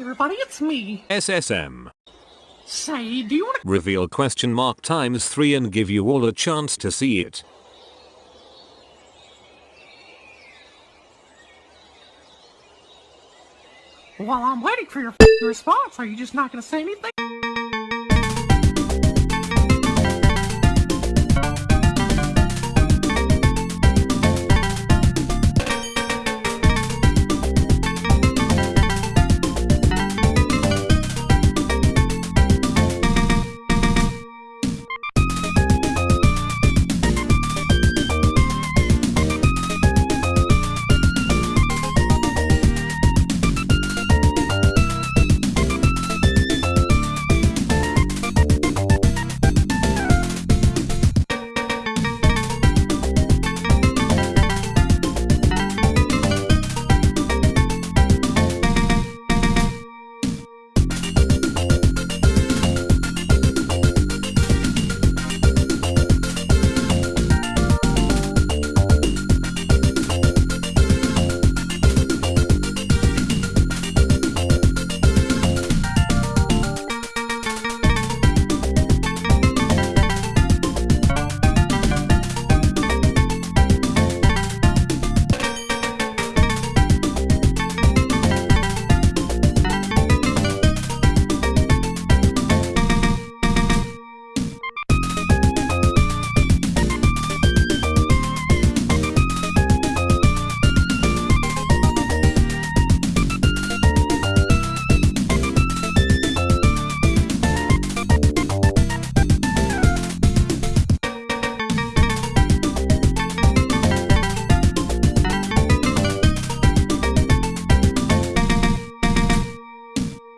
everybody, it's me. SSM. Say, do you want to... Reveal question mark times 3 and give you all a chance to see it. While I'm waiting for your response, are you just not going to say anything?